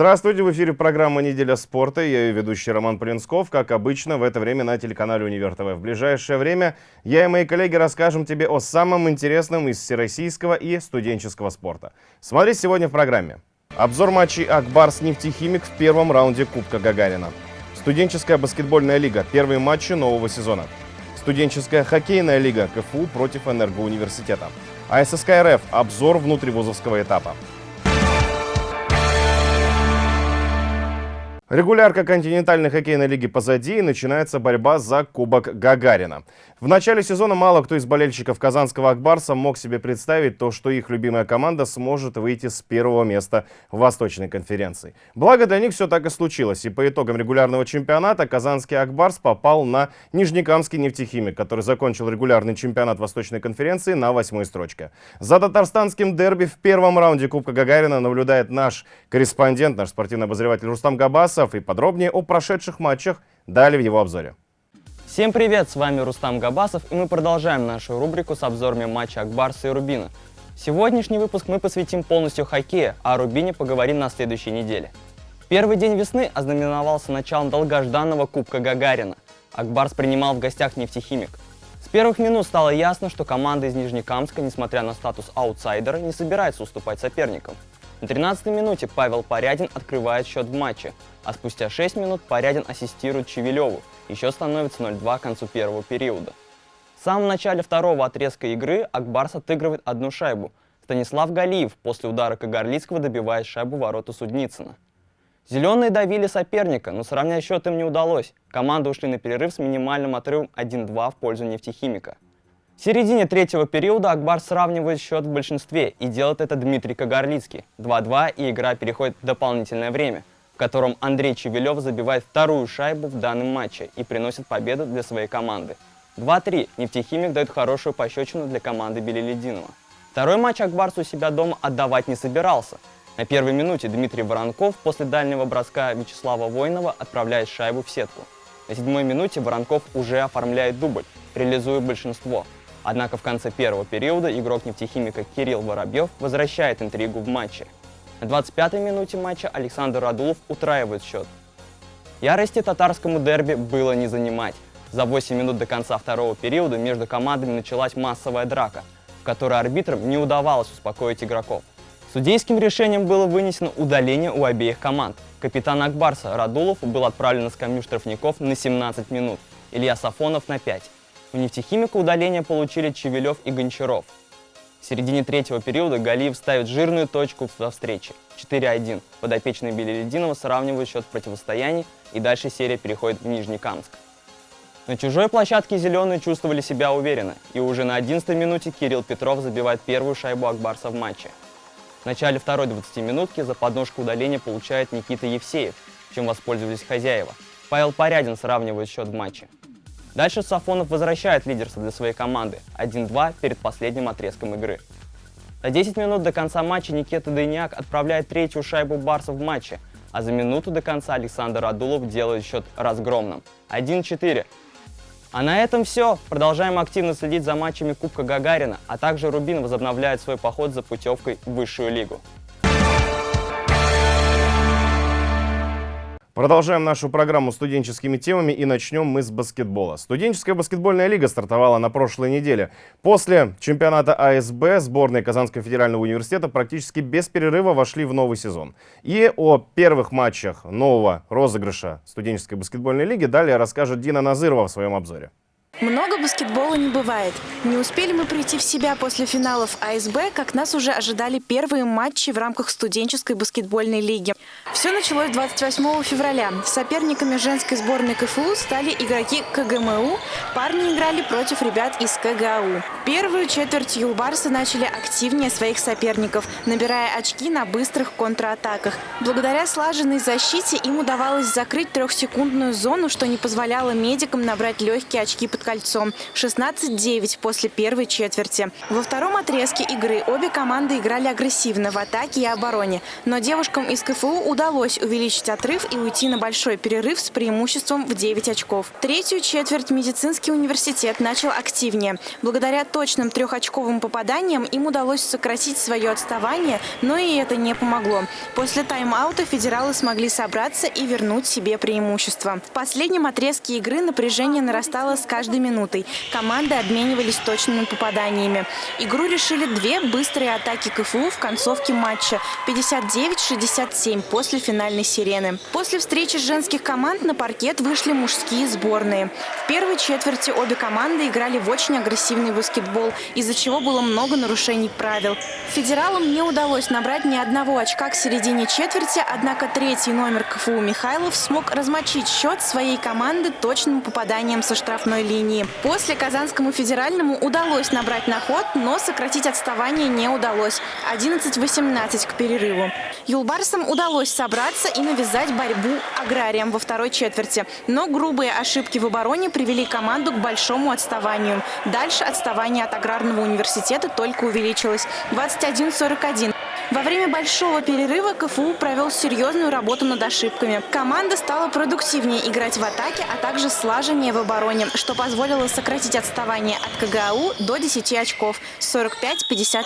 Здравствуйте, в эфире программа «Неделя спорта». Я ее ведущий Роман Полинсков, как обычно, в это время на телеканале «Универ ТВ». В ближайшее время я и мои коллеги расскажем тебе о самом интересном из всероссийского и студенческого спорта. Смотри сегодня в программе. Обзор матчей «Акбарс нефтехимик» в первом раунде Кубка Гагарина. Студенческая баскетбольная лига. Первые матчи нового сезона. Студенческая хоккейная лига КФУ против Энергоуниверситета. АССК РФ. Обзор внутривузовского этапа. Регулярка континентальной хоккейной лиги позади и начинается борьба за Кубок Гагарина. В начале сезона мало кто из болельщиков казанского Акбарса мог себе представить то, что их любимая команда сможет выйти с первого места в Восточной конференции. Благо для них все так и случилось, и по итогам регулярного чемпионата казанский Акбарс попал на Нижнекамский нефтехимик, который закончил регулярный чемпионат Восточной конференции на восьмой строчке. За татарстанским дерби в первом раунде Кубка Гагарина наблюдает наш корреспондент, наш спортивный обозреватель Рустам Габасов, и подробнее о прошедших матчах далее в его обзоре. Всем привет, с вами Рустам Габасов, и мы продолжаем нашу рубрику с обзорами матча Акбарса и Рубина. Сегодняшний выпуск мы посвятим полностью хоккею, а о Рубине поговорим на следующей неделе. Первый день весны ознаменовался началом долгожданного Кубка Гагарина. Акбарс принимал в гостях нефтехимик. С первых минут стало ясно, что команда из Нижнекамска, несмотря на статус аутсайдера, не собирается уступать соперникам. На 13-й минуте Павел Порядин открывает счет в матче, а спустя 6 минут Порядин ассистирует Чевелеву, еще становится 0-2 к концу первого периода. В самом начале второго отрезка игры Акбарс отыгрывает одну шайбу. Станислав Галиев после удара Кагарлицкого добивает шайбу вороту Судницына. Зеленые давили соперника, но сравнять счет им не удалось. Команды ушли на перерыв с минимальным отрывом 1-2 в пользу нефтехимика. В середине третьего периода Акбар сравнивает счет в большинстве и делает это Дмитрий Кагарлицкий. 2-2 и игра переходит в дополнительное время котором Андрей Чевелев забивает вторую шайбу в данном матче и приносит победу для своей команды. 2-3. Нефтехимик дает хорошую пощечину для команды Белелединова. Второй матч Акбарс у себя дома отдавать не собирался. На первой минуте Дмитрий Воронков после дальнего броска Вячеслава Войнова отправляет шайбу в сетку. На седьмой минуте Воронков уже оформляет дубль, реализуя большинство. Однако в конце первого периода игрок нефтехимика Кирилл Воробьев возвращает интригу в матче. На 25-й минуте матча Александр Радулов утраивает счет. Ярости татарскому дерби было не занимать. За 8 минут до конца второго периода между командами началась массовая драка, в которой арбитрам не удавалось успокоить игроков. Судейским решением было вынесено удаление у обеих команд. Капитан Акбарса Радулов был отправлен на скамью штрафников на 17 минут, Илья Сафонов на 5. У нефтехимика удаление получили Чевелев и Гончаров. В середине третьего периода Галиев ставит жирную точку во встрече. 4-1. Подопечные Белелединова сравнивают счет в противостоянии, и дальше серия переходит в Нижнекамск. На чужой площадке зеленые чувствовали себя уверенно, и уже на 11 минуте Кирилл Петров забивает первую шайбу Акбарса в матче. В начале второй 20-минутки за подножку удаления получает Никита Евсеев, чем воспользовались хозяева. Павел Порядин сравнивает счет в матче. Дальше Сафонов возвращает лидерство для своей команды 1-2 перед последним отрезком игры. За 10 минут до конца матча Никита Дыняк отправляет третью шайбу Барса в матче, а за минуту до конца Александр Адулов делает счет разгромным 1-4. А на этом все. Продолжаем активно следить за матчами Кубка Гагарина, а также Рубин возобновляет свой поход за путевкой в высшую лигу. Продолжаем нашу программу студенческими темами и начнем мы с баскетбола. Студенческая баскетбольная лига стартовала на прошлой неделе. После чемпионата АСБ сборные Казанского федерального университета практически без перерыва вошли в новый сезон. И о первых матчах нового розыгрыша студенческой баскетбольной лиги далее расскажет Дина Назырова в своем обзоре. Много баскетбола не бывает. Не успели мы прийти в себя после финалов АСБ, как нас уже ожидали первые матчи в рамках студенческой баскетбольной лиги. Все началось 28 февраля. Соперниками женской сборной КФУ стали игроки КГМУ. Парни играли против ребят из КГАУ. Первую четверть юлбарсы начали активнее своих соперников, набирая очки на быстрых контратаках. Благодаря слаженной защите им удавалось закрыть трехсекундную зону, что не позволяло медикам набрать легкие очки под кольцом. 16-9 после первой четверти. Во втором отрезке игры обе команды играли агрессивно в атаке и обороне. Но девушкам из КФУ удалось увеличить отрыв и уйти на большой перерыв с преимуществом в 9 очков. Третью четверть медицинский университет начал активнее. Благодаря точным трехочковым попаданиям им удалось сократить свое отставание, но и это не помогло. После тайм-аута федералы смогли собраться и вернуть себе преимущество. В последнем отрезке игры напряжение нарастало с каждой минутой. Команды обменивались точными попаданиями. Игру решили две быстрые атаки КФУ в концовке матча 59-67 после финальной сирены. После встречи женских команд на паркет вышли мужские сборные. В первой четверти обе команды играли в очень агрессивный баскетбол, из-за чего было много нарушений правил. Федералам не удалось набрать ни одного очка к середине четверти, однако третий номер КФУ Михайлов смог размочить счет своей команды точным попаданием со штрафной линии. После Казанскому федеральному удалось набрать на ход, но сократить отставание не удалось. 11-18 к перерыву. Юлбарсам удалось собраться и навязать борьбу аграриям во второй четверти. Но грубые ошибки в обороне привели команду к большому отставанию. Дальше отставание от аграрного университета только увеличилось. 21-41. Во время большого перерыва КФУ провел серьезную работу над ошибками. Команда стала продуктивнее играть в атаке, а также слаженнее в обороне, что позволило сократить отставание от КГАУ до 10 очков – 45-55.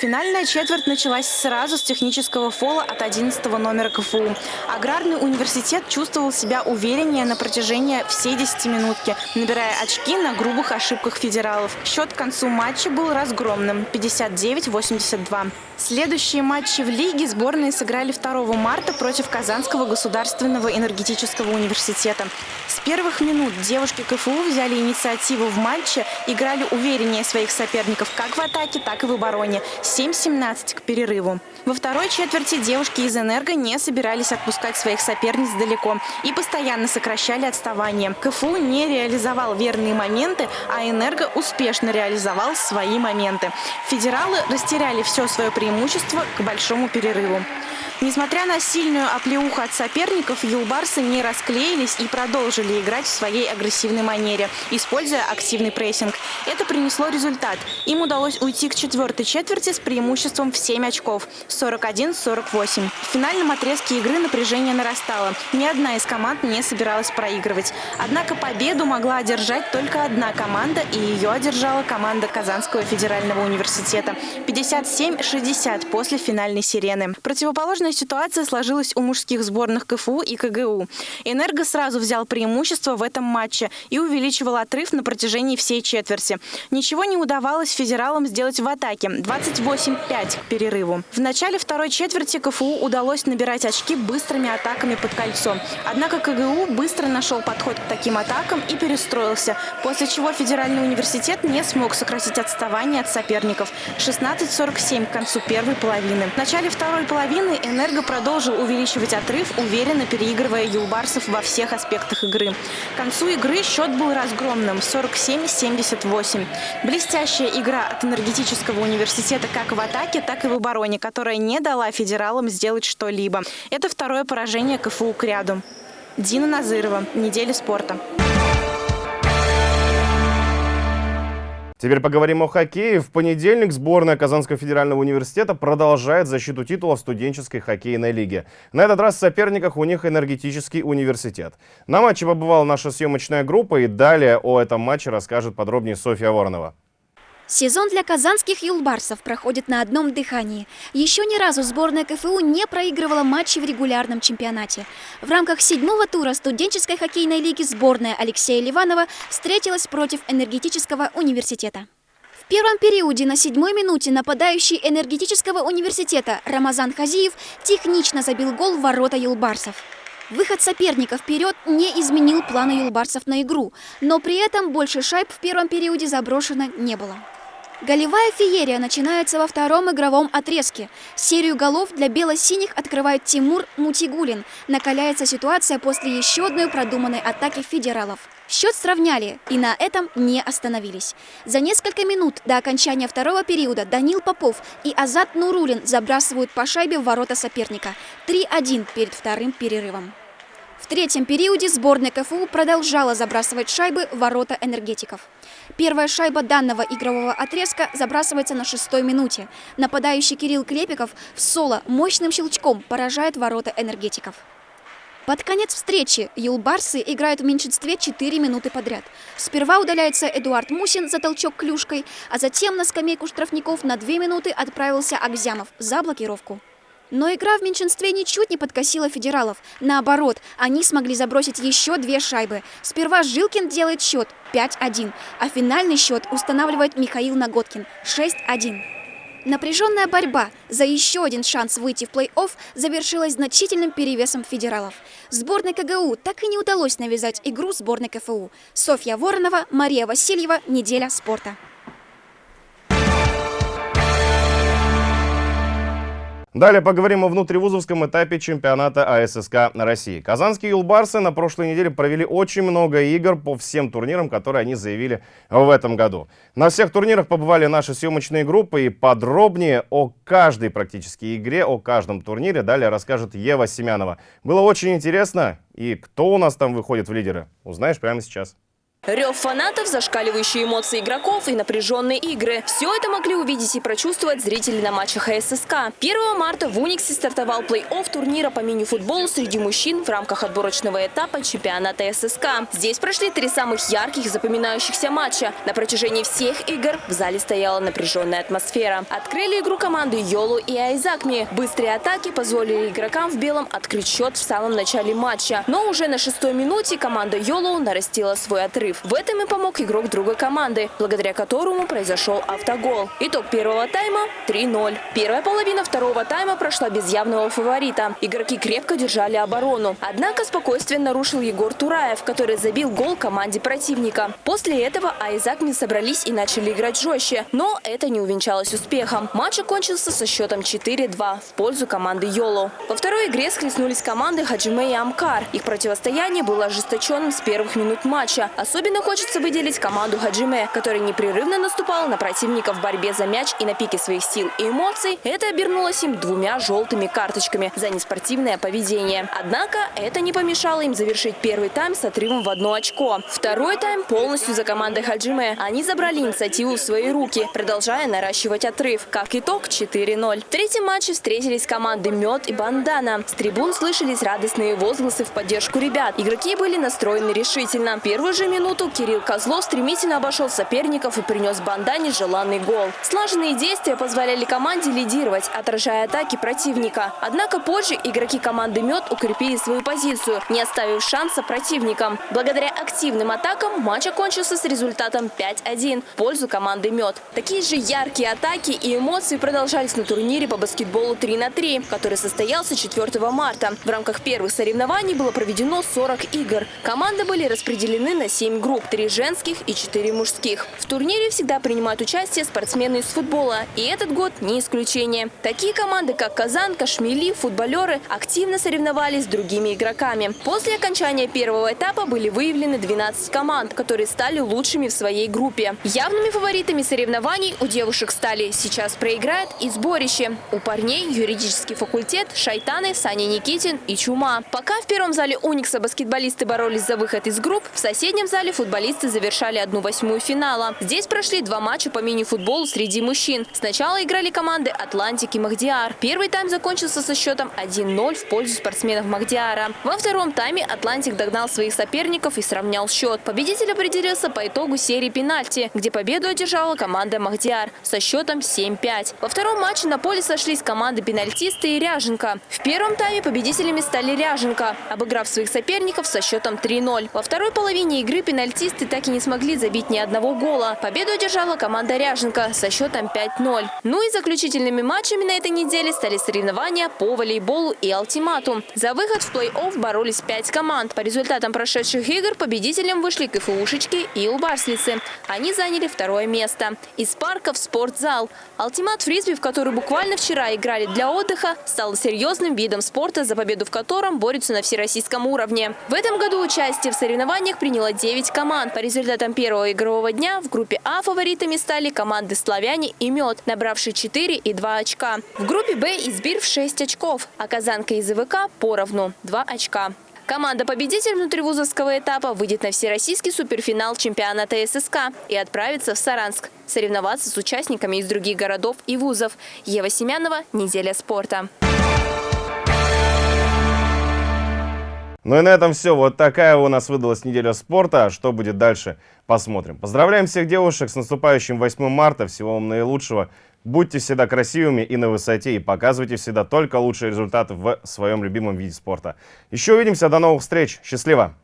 Финальная четверть началась сразу с технического фола от 11 номера КФУ. Аграрный университет чувствовал себя увереннее на протяжении всей десятиминутки, набирая очки на грубых ошибках федералов. Счет к концу матча был разгромным – 59-82. Следующие матчи в лиге сборные сыграли 2 марта против Казанского государственного энергетического университета. С первых минут девушки КФУ взяли инициативу в матче, играли увереннее своих соперников как в атаке, так и в обороне – 7-17 к перерыву. Во второй четверти девушки из «Энерго» не собирались отпускать своих соперниц далеко и постоянно сокращали отставание. КФУ не реализовал верные моменты, а «Энерго» успешно реализовал свои моменты. Федералы растеряли все свое преимущество к большому перерыву. Несмотря на сильную оплеуху от соперников, юлбарсы не расклеились и продолжили играть в своей агрессивной манере, используя активный прессинг. Это принесло результат. Им удалось уйти к четвертой четверти с преимуществом в 7 очков – 41-48. В финальном отрезке игры напряжение нарастало. Ни одна из команд не собиралась проигрывать. Однако победу могла одержать только одна команда, и ее одержала команда Казанского федерального университета – 57-60 после финальной сирены. Противоположная ситуация сложилась у мужских сборных КФУ и КГУ. «Энерго» сразу взял преимущество в этом матче и увеличивал отрыв на протяжении всей четверти. Ничего не удавалось федералам сделать в атаке – 28-5 к перерыву. В начале второй четверти КФУ удалось набирать очки быстрыми атаками под кольцо. Однако КГУ быстро нашел подход к таким атакам и перестроился, после чего федеральный университет не смог сократить отставание от соперников – 16-47 к концу первой половины. В начале второй половины «Энерго» продолжил увеличивать отрыв, уверенно переигрывая юлбарсов во всех аспектах игры. К концу игры счет был разгромным – 47-78. Блестящая игра от энергетического университета как в атаке, так и в обороне, которая не дала федералам сделать что-либо. Это второе поражение КФУ к ряду. Дина Назырова. Неделя спорта. Теперь поговорим о хоккее. В понедельник сборная Казанского федерального университета продолжает защиту титула в студенческой хоккейной лиге. На этот раз в соперниках у них энергетический университет. На матче побывала наша съемочная группа и далее о этом матче расскажет подробнее Софья Воронова. Сезон для казанских юлбарсов проходит на одном дыхании. Еще ни разу сборная КФУ не проигрывала матчи в регулярном чемпионате. В рамках седьмого тура студенческой хоккейной лиги сборная Алексея Ливанова встретилась против энергетического университета. В первом периоде на седьмой минуте нападающий энергетического университета Рамазан Хазиев технично забил гол в ворота юлбарсов. Выход соперника вперед не изменил планы юлбарсов на игру, но при этом больше шайб в первом периоде заброшено не было. Голевая феерия начинается во втором игровом отрезке. Серию голов для бело-синих открывает Тимур Мутигулин. Накаляется ситуация после еще одной продуманной атаки федералов. Счет сравняли и на этом не остановились. За несколько минут до окончания второго периода Данил Попов и Азат Нурулин забрасывают по шайбе в ворота соперника. 3-1 перед вторым перерывом. В третьем периоде сборная КФУ продолжала забрасывать шайбы в ворота энергетиков. Первая шайба данного игрового отрезка забрасывается на шестой минуте. Нападающий Кирилл Клепиков в соло мощным щелчком поражает ворота энергетиков. Под конец встречи юлбарсы играют в меньшинстве 4 минуты подряд. Сперва удаляется Эдуард Мусин за толчок клюшкой, а затем на скамейку штрафников на 2 минуты отправился Акзямов за блокировку. Но игра в меньшинстве ничуть не подкосила федералов. Наоборот, они смогли забросить еще две шайбы. Сперва Жилкин делает счет 5-1, а финальный счет устанавливает Михаил Наготкин 6-1. Напряженная борьба за еще один шанс выйти в плей-офф завершилась значительным перевесом федералов. Сборной КГУ так и не удалось навязать игру сборной КФУ. Софья Воронова, Мария Васильева. Неделя спорта. Далее поговорим о внутривузовском этапе чемпионата АССК России. Казанские юлбарсы на прошлой неделе провели очень много игр по всем турнирам, которые они заявили в этом году. На всех турнирах побывали наши съемочные группы и подробнее о каждой практически игре, о каждом турнире далее расскажет Ева Семянова. Было очень интересно. И кто у нас там выходит в лидеры, узнаешь прямо сейчас. Рев фанатов, зашкаливающие эмоции игроков и напряженные игры. Все это могли увидеть и прочувствовать зрители на матчах АССК. 1 марта в Униксе стартовал плей-офф турнира по мини-футболу среди мужчин в рамках отборочного этапа чемпионата ССК. Здесь прошли три самых ярких запоминающихся матча. На протяжении всех игр в зале стояла напряженная атмосфера. Открыли игру команды Йолу и Айзакми. Быстрые атаки позволили игрокам в белом открыть счет в самом начале матча. Но уже на шестой минуте команда Йолу нарастила свой отрыв перерыв. В этом и помог игрок другой команды, благодаря которому произошел автогол. Итог первого тайма 3-0. Первая половина второго тайма прошла без явного фаворита. Игроки крепко держали оборону. Однако спокойствие нарушил Егор Тураев, который забил гол команде противника. После этого Айзакми собрались и начали играть жестче, но это не увенчалось успехом. Матч окончился со счетом 4-2 в пользу команды Йоло. Во второй игре схлестнулись команды Хаджиме и Амкар. Их противостояние было ожесточенным с первых минут матча, особенно Особенно хочется выделить команду Хаджиме, которая непрерывно наступала на противника в борьбе за мяч и на пике своих сил и эмоций. Это обернулось им двумя желтыми карточками за неспортивное поведение. Однако это не помешало им завершить первый тайм с отрывом в одно очко. Второй тайм полностью за командой Хаджиме. Они забрали инициативу в свои руки, продолжая наращивать отрыв. Как итог 4-0. В третьем матче встретились команды Мед и Бандана. С трибун слышались радостные возгласы в поддержку ребят. Игроки были настроены решительно. Первую же минуту минуту Кирилл Козлов стремительно обошел соперников и принес Бандане желанный гол. Слаженные действия позволяли команде лидировать, отражая атаки противника. Однако позже игроки команды «Мед» укрепили свою позицию, не оставив шанса противникам. Благодаря активным атакам матч окончился с результатом 5-1 в пользу команды «Мед». Такие же яркие атаки и эмоции продолжались на турнире по баскетболу 3 на 3, который состоялся 4 марта. В рамках первых соревнований было проведено 40 игр. Команды были распределены на 7 групп, три женских и четыре мужских. В турнире всегда принимают участие спортсмены из футбола, и этот год не исключение. Такие команды, как Казан, Кашмели, футболеры активно соревновались с другими игроками. После окончания первого этапа были выявлены 12 команд, которые стали лучшими в своей группе. Явными фаворитами соревнований у девушек стали «Сейчас проиграет» и «Сборище». У парней юридический факультет, Шайтаны, Саня Никитин и Чума. Пока в первом зале Уникса баскетболисты боролись за выход из групп, в соседнем зале финале футболисты завершали одну восьмую финала. Здесь прошли два матча по мини-футболу среди мужчин. Сначала играли команды «Атлантик» и «Махдиар». Первый тайм закончился со счетом 1-0 в пользу спортсменов Махдиара. Во втором тайме «Атлантик» догнал своих соперников и сравнял счет. Победитель определился по итогу серии пенальти, где победу одержала команда Махдиар со счетом 7-5. Во втором матче на поле сошлись команды пенальтисты и Ряженко. В первом тайме победителями стали Ряженко, обыграв своих соперников со счетом 3-0. Во второй половине игры пенальтисты пенальтисты так и не смогли забить ни одного гола. Победу одержала команда Ряженко со счетом 5-0. Ну и заключительными матчами на этой неделе стали соревнования по волейболу и ультиматум. За выход в плей-офф боролись пять команд. По результатам прошедших игр победителем вышли КФУшечки и Улбарслицы. Они заняли второе место. Из парка в спортзал. Ультимат фрисби, в который буквально вчера играли для отдыха, стал серьезным видом спорта, за победу в котором борются на всероссийском уровне. В этом году участие в соревнованиях приняло 9 6 команд. По результатам первого игрового дня в группе А фаворитами стали команды «Славяне» и «Мед», набравшие 4 и 2 очка. В группе Б избир в 6 очков, а «Казанка» и ЗВК поровну – 2 очка. Команда-победитель внутривузовского этапа выйдет на всероссийский суперфинал чемпионата ССК и отправится в Саранск соревноваться с участниками из других городов и вузов. Ева Семянова, «Неделя спорта». Ну и на этом все. Вот такая у нас выдалась неделя спорта. А Что будет дальше, посмотрим. Поздравляем всех девушек с наступающим 8 марта. Всего вам наилучшего. Будьте всегда красивыми и на высоте. И показывайте всегда только лучшие результаты в своем любимом виде спорта. Еще увидимся. До новых встреч. Счастливо!